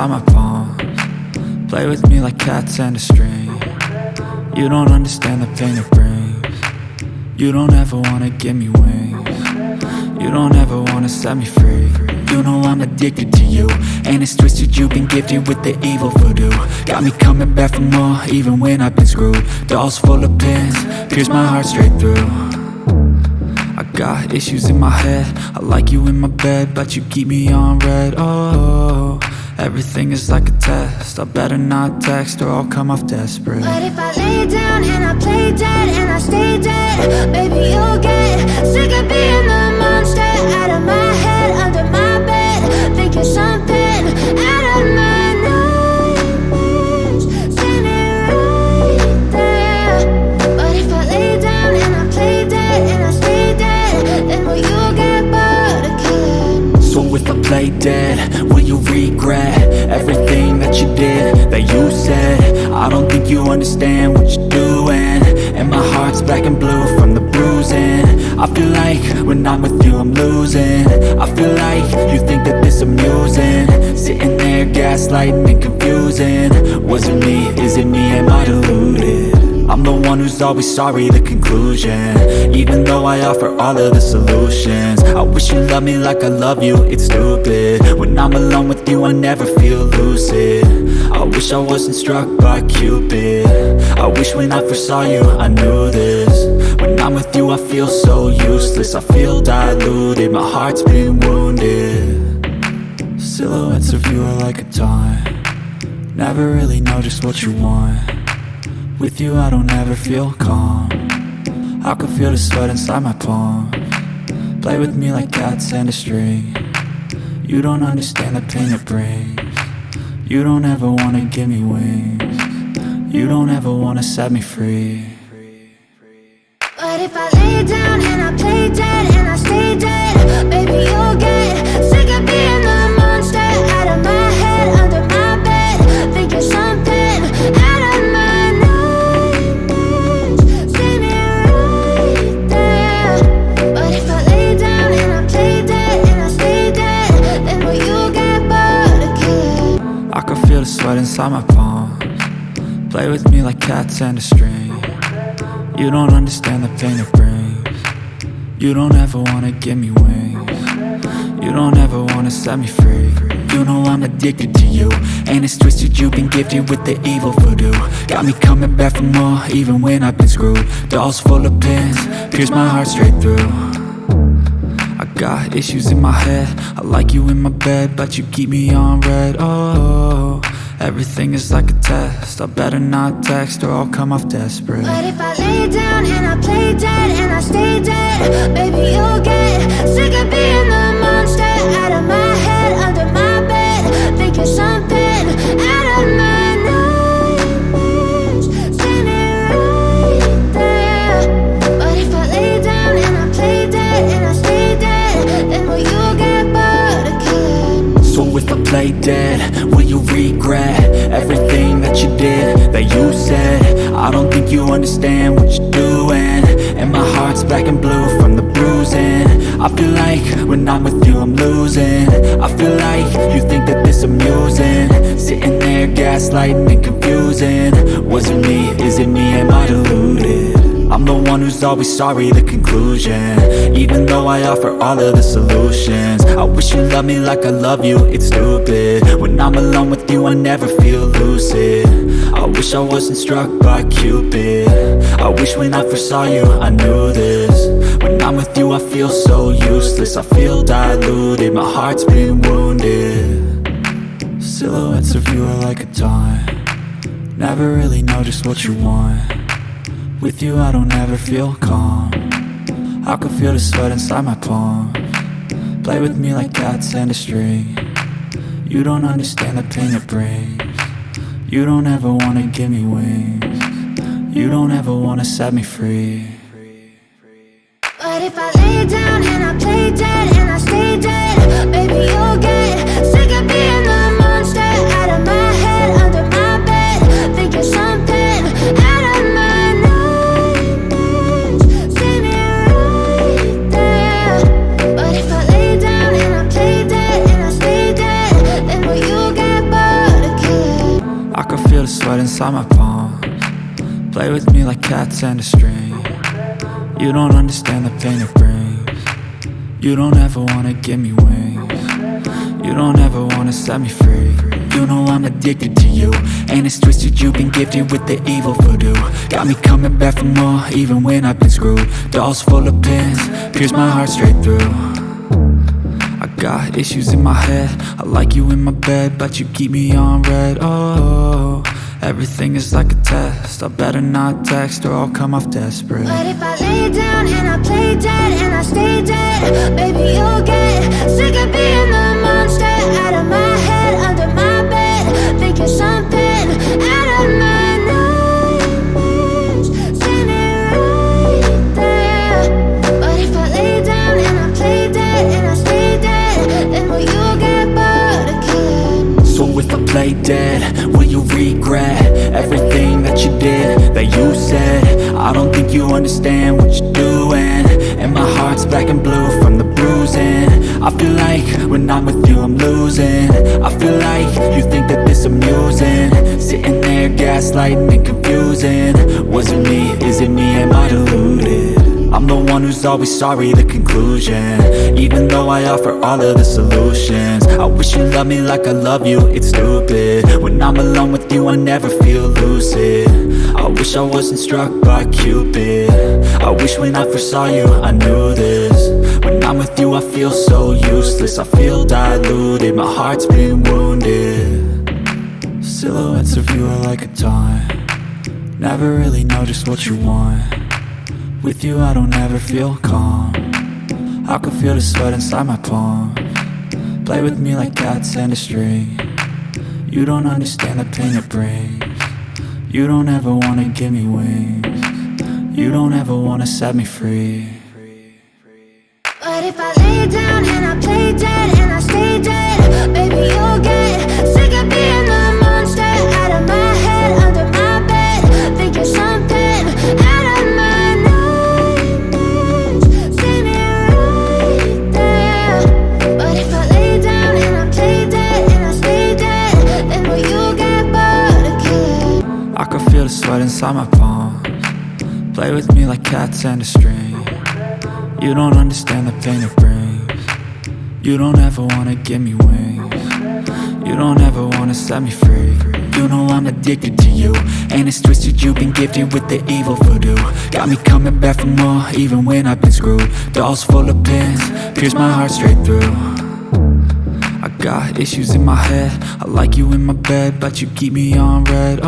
inside my palm Play with me like cats and a string. You don't understand the pain it brings. You don't ever wanna give me wings. You don't ever wanna set me free. You know I'm addicted to you And it's twisted. You've been gifted with the evil voodoo. Got me coming back for more even when I've been screwed. Dolls full of pins, pierce my heart straight through. I got issues in my head. I like you in my bed But you keep me on read. Oh, everything is like a test. I better not text or I'll come off desperate. But if I lay down and I play dead and I stay dead Baby, you'll get sick of being the monster Out of my head, under my bed Thinking something out of my nightmares. Standing right there. But if I lay down and I play dead and I stay dead Then will you get bored of killing So if I play dead, will you regret Everything that you did, that you said. I don't think you understand what you're doing. And my heart's black and blue from the bruising. I feel like when I'm with you I'm losing. I feel like you think that this amusing. Sitting there gaslighting and confusing. Was it me, is it me, am I deluded? I'm the one who's always sorry, the conclusion. Even though I offer all of the solutions I wish you loved me like I love you, it's stupid. When I'm alone with you, I never feel lucid. I wish I wasn't struck by Cupid. I wish when I first saw you, I knew this. When I'm with you, I feel so useless. I feel diluted, my heart's been wounded. Silhouettes of you are like a taunt. Never really know just what you want. With you I don't ever feel calm. I can feel the sweat inside my palm Play with me like cats and a string. You don't understand the pain it brings. You don't ever wanna give me wings. You don't ever wanna set me free. But if I lay down and I play dead and I stay dead Baby, you'll get feel the sweat inside my palm Play with me like cats and a string. You don't understand the pain it brings. You don't ever wanna give me wings. You don't ever wanna set me free. You know I'm addicted to you. And it's twisted you've been gifted with the evil voodoo. Got me coming back for more even when I've been screwed. Dolls full of pins, pierce my heart straight through. I got issues in my head. I like you in my bed But you keep me on read. Oh, everything is like a test. I better not text or I'll come off desperate. But if I lay down and I play dead and I stay dead Baby, you'll get sick of being the monster. Out of my you did, that you said. I don't think you understand what you're doing. And my heart's black and blue from the bruising. I feel like when I'm with you I'm losing. I feel like you think that this amusing. Sitting there gaslighting and confusing. Was it me, is it me, am I deluded? The one who's always sorry, the conclusion. Even though I offer all of the solutions I wish you loved me like I love you, it's stupid. When I'm alone with you I never feel lucid. I wish I wasn't struck by Cupid. I wish when I first saw you I knew this. When I'm with you I feel so useless I feel diluted, my heart's been wounded. Silhouettes of you are like a taunt. Never really know just what you want with you I don't ever feel calm. I can feel the sweat inside my palm. Play with me like cats and a string. You don't understand the pain it brings. You don't ever wanna give me wings. You don't ever wanna set me free. But if I lay down and I play dead cats and a string. You don't understand the pain it brings. You don't ever wanna give me wings. You don't ever wanna set me free. You know I'm addicted to you And it's twisted. You've been gifted with the evil voodoo. Got me coming back for more even when I've been screwed. Dolls full of pins, pierce my heart straight through. I got issues in my head. I like you in my bed But you keep me on read. Oh, everything is like a test. I better not text or I'll come off desperate. But if I lay down and I play dead and I stay dead understand what you're doing. And my heart's black and blue from the bruising. I feel like when I'm with you I'm losing. I feel like you think that this amusing. Sitting there gaslighting and confusing. Was it me, is it me, am I deluded? I'm the one who's always sorry, the conclusion. Even though I offer all of the solutions. I wish you loved me like I love you, it's stupid. When I'm alone with you, I never feel lucid. I wish I wasn't struck by Cupid. I wish when I first saw you, I knew this. When I'm with you, I feel so useless. I feel diluted, my heart's been wounded. Silhouettes of you are like a taunt. Never really know just what you want with you I don't ever feel calm. I can feel the sweat inside my palm. Play with me like cats and a string. You don't understand the pain it brings. You don't ever wanna give me wings. You don't ever wanna set me free. But if I lay down and I play dead and I stay dead Baby, you'll sweat inside my palm Play with me like cats and a string. You don't understand the pain it brings. You don't ever wanna give me wings. You don't ever wanna set me free. You know I'm addicted to you. And it's twisted you've been gifted with the evil voodoo. Got me coming back for more even when I've been screwed. Dolls full of pins, pierce my heart straight through. I got issues in my head. I like you in my bed But you keep me on read